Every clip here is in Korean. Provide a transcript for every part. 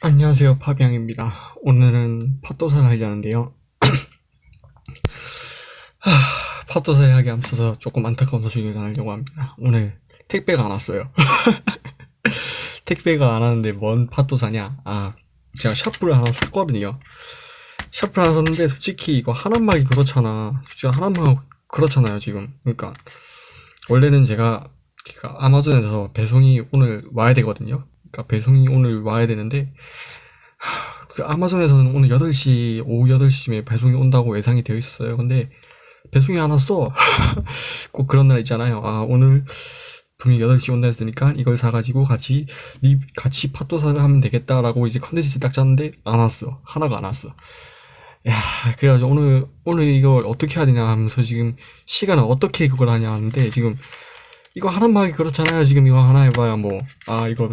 안녕하세요 파비앙입니다. 오늘은 팥도사를 하려는데요. 하, 팥도사에 하기 앞서서 조금 안타까운 소식을 전하려고 합니다. 오늘 택배가 안 왔어요. 택배가 안 왔는데 뭔 팥도사냐? 아 제가 샤프를 하나 샀거든요. 샤프를 하나 샀는데 솔직히 이거 하나막이 그렇잖아. 솔직히 하나막 그렇잖아요 지금. 그러니까 원래는 제가 그러니까 아마존에서 배송이 오늘 와야 되거든요 그러니까 배송이 오늘 와야 되는데 그 아마존에서는 오늘 8시 오후 8시쯤에 배송이 온다고 예상이 되어 있었어요. 근데 배송이 안 왔어. 꼭 그런 날 있잖아요. 아 오늘 분명히 8시 온다 했으니까 이걸 사가지고 같이 리, 같이 팟도사를 하면 되겠다라고 이제 컨텐츠 딱 짰는데 안 왔어. 하나가 안 왔어. 야 그래가지고 오늘 오늘 이걸 어떻게 해야 되냐 하면서 지금 시간을 어떻게 그걸 하냐 하는데 지금 이거 하나만 하기 그렇잖아요. 지금 이거 하나 해봐야 뭐 아 이거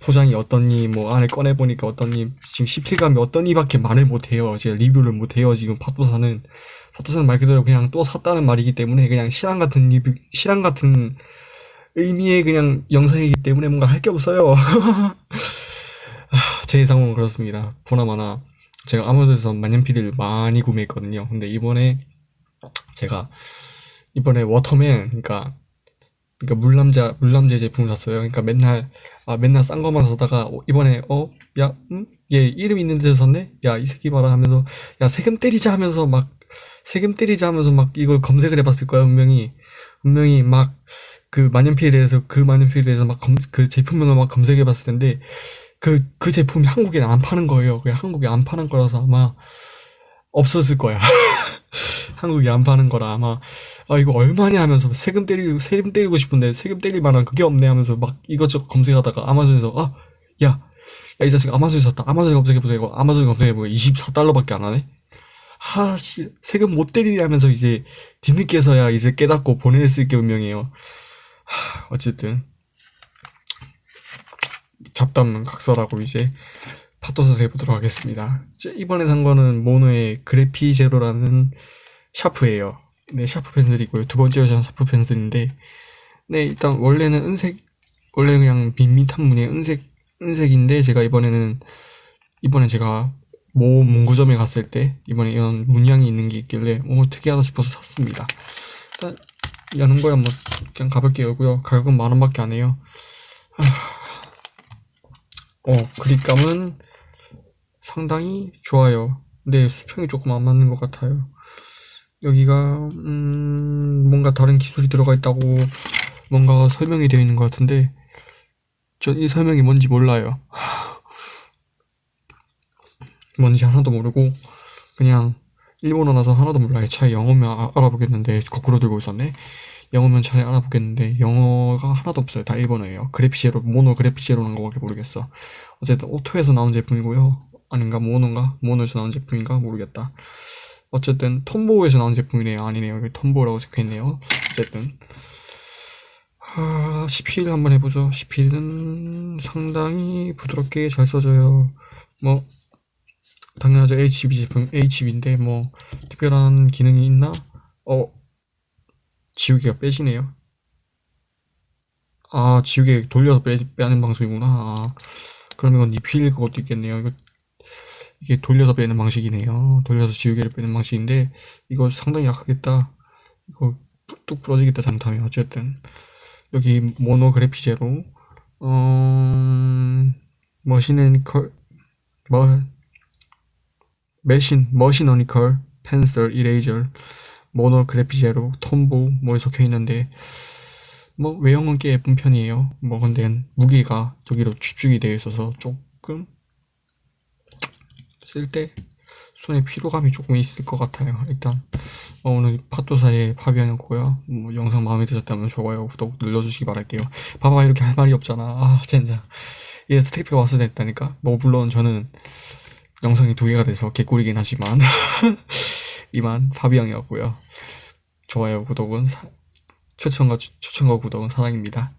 포장이 어떻니 뭐 안에 꺼내보니까 어떻니 지금 실질감이 어떠니밖에 말을 못해요. 제가 리뷰를 못해요 지금 팟도사는. 팟도사는 말 그대로 그냥 또 샀다는 말이기 때문에 그냥 실황 같은 리뷰 실황 같은 의미의 그냥 영상이기 때문에 뭔가 할 게 없어요. 제 예상은 그렇습니다. 보나마나 제가 아마존에서 만년필을 많이 구매했거든요. 근데 이번에 제가 이번에 워터맨 그러니까 그러니까 물남자 물남재 제품을 샀어요. 그러니까 맨날 아 맨날 싼 거만 사다가 어, 이번에 어야 음? 얘 이름 있는 데서 샀네. 야 이 새끼 봐라 하면서 야 세금 때리자 하면서 막 세금 때리자 하면서 막 이걸 검색을 해봤을 거야 분명히 분명히 막 그 만년필에 대해서 그 만년필에 대해서 막 그 제품명을 막 검색해봤을 텐데 그 그 제품이 한국에 안 파는 거예요. 그냥 한국에 안 파는 거라서 아마 없었을 거야. 한국에 안 파는 거라 아마 아 이거 얼마냐 하면서 세금 때리고 세금 때리고 싶은데 세금 때릴 만한 그게 없네 하면서 막 이것저것 검색하다가 아마존에서 아 야 야 이 자식 아마존에 샀다. 아마존에 검색해보자 이거 아마존에 검색해보니까 24달러밖에 안 하네? 하씨 세금 못 때리냐 하면서 이제 뒤늦게서야 이제 깨닫고 보냈을 게 분명해요. 하, 어쨌든. 잡담은 각설하고 이제 팟도서 해보도록 하겠습니다. 이번에 산 거는 모노 그래프 제로라는 샤프예요. 네 샤프 펜슬이고요. 두 번째 여자는 샤프 펜슬인데 네 일단 원래는 은색 원래 그냥 밋밋한 무늬의 은색 은색인데 제가 이번에는 이번에 제가 모 문구점에 갔을 때 이번에 이런 문양이 있는 게 있길래 오 특이하다 싶어서 샀습니다. 일단 여는 거야 뭐 그냥 가볍게 열고요 가격은 만 원밖에 안 해요. 어 그립감은 상당히 좋아요. 근데 수평이 조금 안 맞는 것 같아요 여기가 음 뭔가 다른 기술이 들어가 있다고 뭔가 설명이 되어 있는 것 같은데 전 이 설명이 뭔지 몰라요. 뭔지 하나도 모르고 그냥 일본어라서 하나도 몰라요. 차라리 영어면 아, 알아보겠는데 거꾸로 들고 있었네. 영어면 차라리 알아보겠는데 영어가 하나도 없어요. 다 일본어예요. 그래피시에로 모노 그래피시에로는 거밖에 모르겠어. 어쨌든 오토에서 나온 제품이고요. 아닌가? 모노인가? 모노에서 나온 제품인가? 모르겠다 어쨌든 톰보에서 나온 제품이네요. 아니네요. 여기 톰보라고 적혀있네요. 어쨌든. 아, CP를 한번 해보죠. CP는 상당히 부드럽게 잘 써져요. 뭐 당연하죠. HB 제품 HB인데 뭐 특별한 기능이 있나? 어 지우개가 빼지네요. 아 지우개 돌려서 빼, 빼는 방송이구나. 아, 그럼 이건 리필 그것도 있겠네요. 이거 이게 돌려서 빼는 방식이네요. 돌려서 지우개를 빼는 방식인데 이거 상당히 약하겠다. 이거 뚝 부러지겠다 잘못하면. 어쨌든 여기 모노그래피제로 어... 머신애니컬 뭐 메신 머신어니컬 펜슬 이레이저 모노그래피제로 톰보 뭐 적혀 있는데 뭐 외형은 꽤 예쁜 편이에요. 뭐 근데 무게가 저기로 집중이 되어 있어서 조금 쓸 때 손에 피로감이 조금 있을 것 같아요. 일단 어, 오늘 팟도사의 파비앙이었고요. 뭐 영상 마음에 드셨다면 좋아요 구독 눌러주시기 바랄게요. 봐봐 이렇게 할 말이 없잖아. 아 젠장. 이게 스테이프가 왔어야 됐다니까. 뭐 물론 저는 영상이 두 개가 돼서 개꿀이긴 하지만 이만 파비앙이었고요. 좋아요 구독은 사, 추천과 추천과 구독은 사랑입니다